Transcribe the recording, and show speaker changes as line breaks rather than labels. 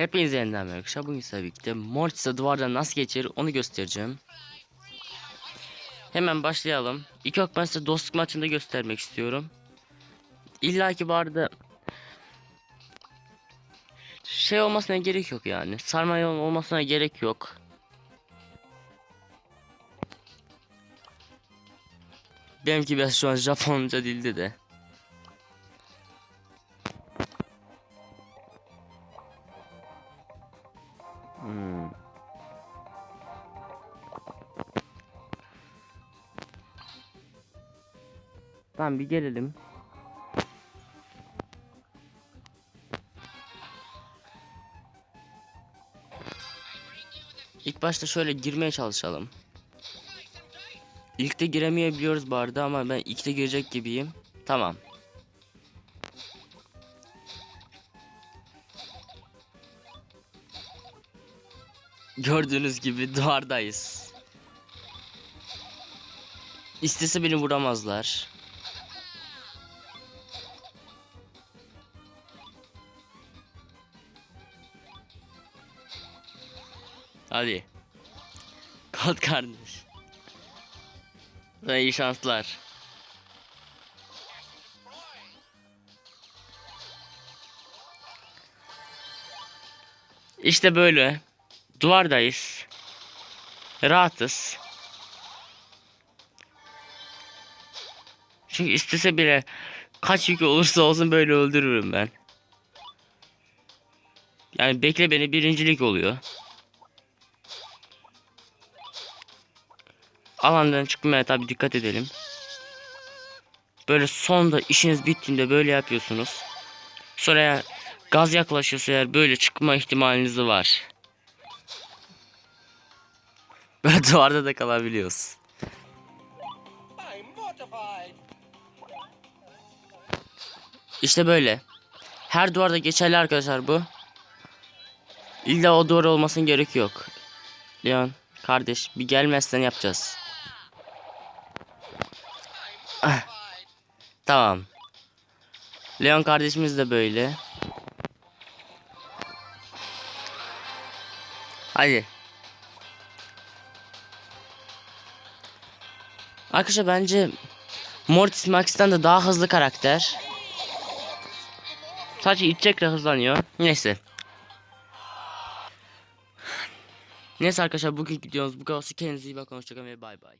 Hepinize yeniden merhaba. Bugün sizlerle birlikte Mortis'e duvardan nasıl geçirir onu göstereceğim. Hemen başlayalım. İlk olarak ben size dostluk maçında göstermek istiyorum. İlla ki bu arada şey olmasına gerek yok yani. Sarma olmasına gerek yok. Benimki biraz şu an Japonca dilde de. Hmm. Tamam bir gelelim. İlk başta şöyle girmeye çalışalım. İlkte giremeyebiliyoruz bu arada ama ben ilkte girecek gibiyim. Tamam. Gördüğünüz gibi duvardayız. İstese beni vuramazlar. Hadi. Kalk kardeş. Sana iyi şanslar. İşte böyle. Duvardayız. Rahatız. Çünkü istese bile kaç yük olursa olsun böyle öldürürüm ben. Yani bekle beni birincilik oluyor. Alandan çıkmaya tabi dikkat edelim. Böyle sonda işiniz bittiğinde böyle yapıyorsunuz. Sonra gaz yaklaşıyorsa eğer böyle çıkma ihtimaliniz var. Böyle duvarda da kalabiliyoruz. İşte böyle. Her duvarda geçerli arkadaşlar bu. İlla o duvar olmasın gerek yok. Leon kardeş bir gelmezsen yapacağız. Ah, tamam. Leon kardeşimiz de böyle. Hadi. Arkadaşlar bence Mortis Max'ten de daha hızlı karakter. Sadece itecekle hızlanıyor. Neyse. Neyse arkadaşlar bugün gidiyoruz. Bu kadar. Kendinize iyi bakın. Hoşçakalın ve bay bay.